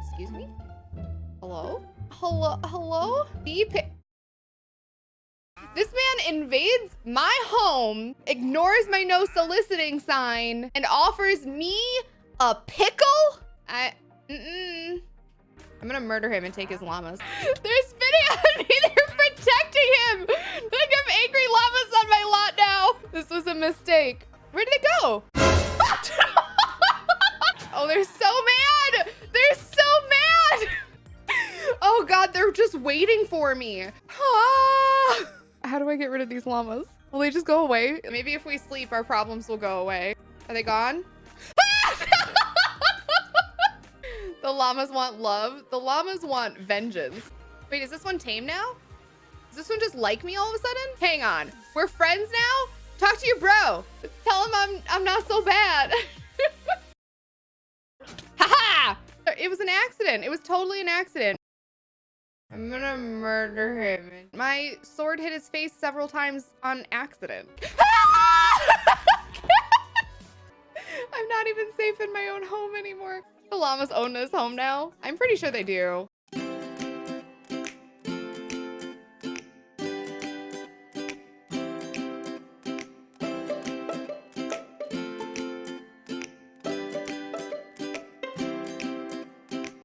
Excuse me? Hello? Hello? Hello? This man invades my home, ignores my no soliciting sign, and offers me a pickle? I, mm-mm. I'm gonna murder him and take his llamas. They're spitting at me, they're protecting him. Like I have angry llamas on my lot now. This was a mistake. Where did it go? oh, they're so mad. They're so mad. oh God, they're just waiting for me. Ah. How do I get rid of these llamas? Will they just go away? Maybe if we sleep, our problems will go away. Are they gone? the llamas want love. The llamas want vengeance. Wait, is this one tame now? Does this one just like me all of a sudden? Hang on. We're friends now? Talk to your bro. Tell him I'm I'm not so bad. Haha! it was an accident. It was totally an accident. I'm gonna murder him. My sword hit his face several times on accident. I'm not even safe in my own home anymore. The llamas own this home now. I'm pretty sure they do.